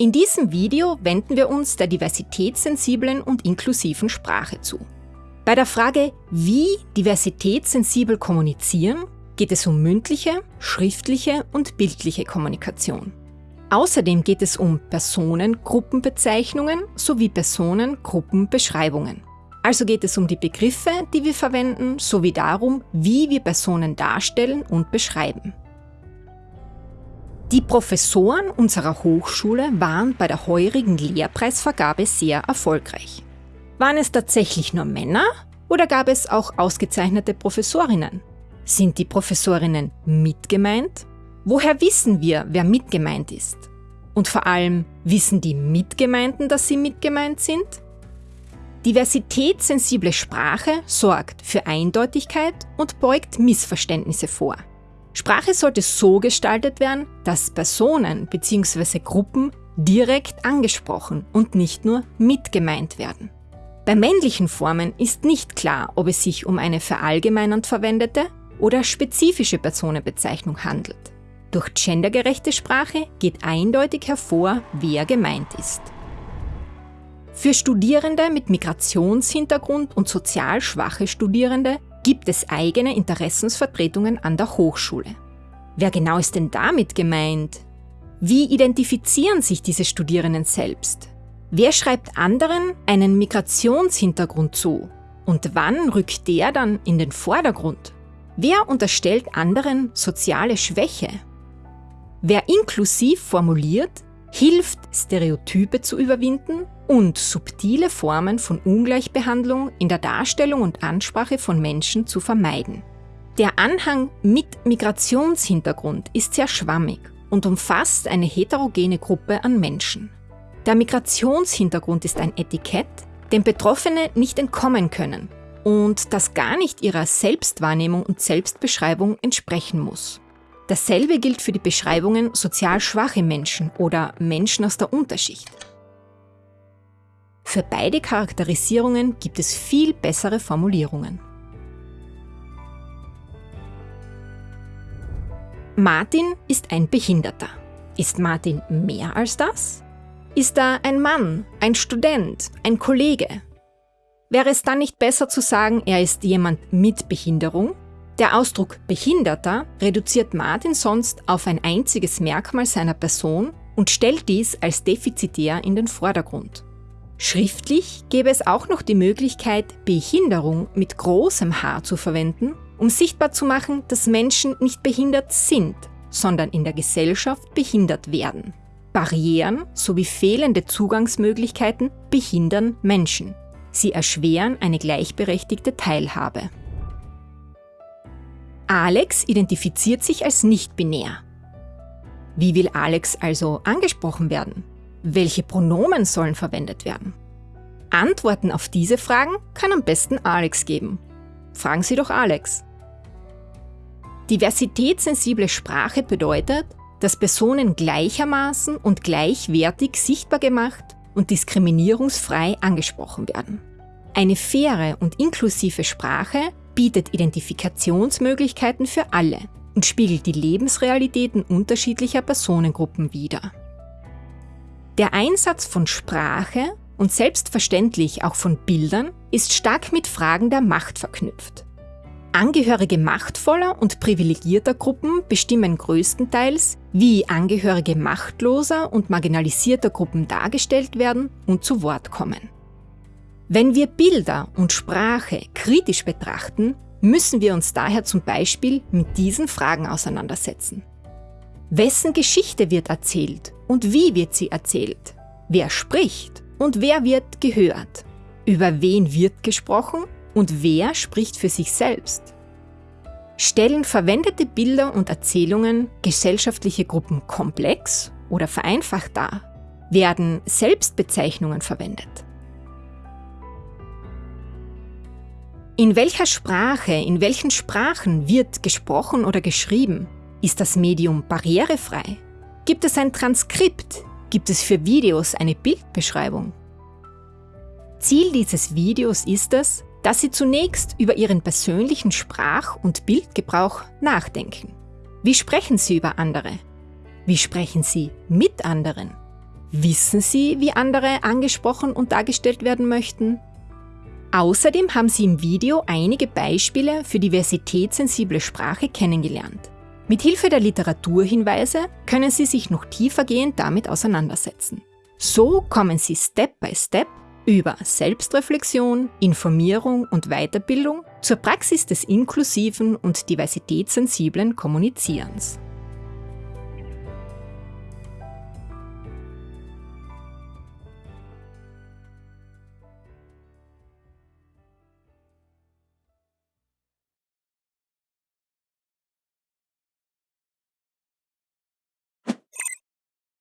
In diesem Video wenden wir uns der diversitätssensiblen und inklusiven Sprache zu. Bei der Frage, wie diversitätssensibel kommunizieren, geht es um mündliche, schriftliche und bildliche Kommunikation. Außerdem geht es um Personengruppenbezeichnungen sowie Personengruppenbeschreibungen. Also geht es um die Begriffe, die wir verwenden, sowie darum, wie wir Personen darstellen und beschreiben. Die Professoren unserer Hochschule waren bei der heurigen Lehrpreisvergabe sehr erfolgreich. Waren es tatsächlich nur Männer oder gab es auch ausgezeichnete Professorinnen? Sind die Professorinnen mitgemeint? Woher wissen wir, wer mitgemeint ist? Und vor allem, wissen die Mitgemeinten, dass sie mitgemeint sind? Diversitätssensible Sprache sorgt für Eindeutigkeit und beugt Missverständnisse vor. Sprache sollte so gestaltet werden, dass Personen bzw. Gruppen direkt angesprochen und nicht nur mitgemeint werden. Bei männlichen Formen ist nicht klar, ob es sich um eine verallgemeinernd verwendete oder spezifische Personenbezeichnung handelt. Durch gendergerechte Sprache geht eindeutig hervor, wer gemeint ist. Für Studierende mit Migrationshintergrund und sozial schwache Studierende gibt es eigene Interessensvertretungen an der Hochschule. Wer genau ist denn damit gemeint? Wie identifizieren sich diese Studierenden selbst? Wer schreibt anderen einen Migrationshintergrund zu? Und wann rückt der dann in den Vordergrund? Wer unterstellt anderen soziale Schwäche? Wer inklusiv formuliert, hilft, Stereotype zu überwinden und subtile Formen von Ungleichbehandlung in der Darstellung und Ansprache von Menschen zu vermeiden. Der Anhang mit Migrationshintergrund ist sehr schwammig und umfasst eine heterogene Gruppe an Menschen. Der Migrationshintergrund ist ein Etikett, dem Betroffene nicht entkommen können und das gar nicht ihrer Selbstwahrnehmung und Selbstbeschreibung entsprechen muss. Dasselbe gilt für die Beschreibungen sozial schwache Menschen oder Menschen aus der Unterschicht. Für beide Charakterisierungen gibt es viel bessere Formulierungen. Martin ist ein Behinderter. Ist Martin mehr als das? Ist er ein Mann, ein Student, ein Kollege? Wäre es dann nicht besser zu sagen, er ist jemand mit Behinderung? Der Ausdruck Behinderter reduziert Martin sonst auf ein einziges Merkmal seiner Person und stellt dies als defizitär in den Vordergrund. Schriftlich gäbe es auch noch die Möglichkeit, Behinderung mit großem H zu verwenden, um sichtbar zu machen, dass Menschen nicht behindert sind, sondern in der Gesellschaft behindert werden. Barrieren sowie fehlende Zugangsmöglichkeiten behindern Menschen. Sie erschweren eine gleichberechtigte Teilhabe. Alex identifiziert sich als nicht-binär. Wie will Alex also angesprochen werden? Welche Pronomen sollen verwendet werden? Antworten auf diese Fragen kann am besten Alex geben. Fragen Sie doch Alex. Diversitätssensible Sprache bedeutet, dass Personen gleichermaßen und gleichwertig sichtbar gemacht und diskriminierungsfrei angesprochen werden. Eine faire und inklusive Sprache bietet Identifikationsmöglichkeiten für alle und spiegelt die Lebensrealitäten unterschiedlicher Personengruppen wider. Der Einsatz von Sprache und selbstverständlich auch von Bildern ist stark mit Fragen der Macht verknüpft. Angehörige machtvoller und privilegierter Gruppen bestimmen größtenteils, wie Angehörige machtloser und marginalisierter Gruppen dargestellt werden und zu Wort kommen. Wenn wir Bilder und Sprache kritisch betrachten, müssen wir uns daher zum Beispiel mit diesen Fragen auseinandersetzen. Wessen Geschichte wird erzählt und wie wird sie erzählt? Wer spricht und wer wird gehört? Über wen wird gesprochen und wer spricht für sich selbst? Stellen verwendete Bilder und Erzählungen gesellschaftliche Gruppen komplex oder vereinfacht dar? Werden Selbstbezeichnungen verwendet? In welcher Sprache, in welchen Sprachen wird gesprochen oder geschrieben? Ist das Medium barrierefrei? Gibt es ein Transkript? Gibt es für Videos eine Bildbeschreibung? Ziel dieses Videos ist es, dass Sie zunächst über Ihren persönlichen Sprach- und Bildgebrauch nachdenken. Wie sprechen Sie über andere? Wie sprechen Sie mit anderen? Wissen Sie, wie andere angesprochen und dargestellt werden möchten? Außerdem haben Sie im Video einige Beispiele für diversitätssensible Sprache kennengelernt. Mit Hilfe der Literaturhinweise können Sie sich noch tiefergehend damit auseinandersetzen. So kommen Sie Step by Step über Selbstreflexion, Informierung und Weiterbildung zur Praxis des inklusiven und diversitätssensiblen Kommunizierens.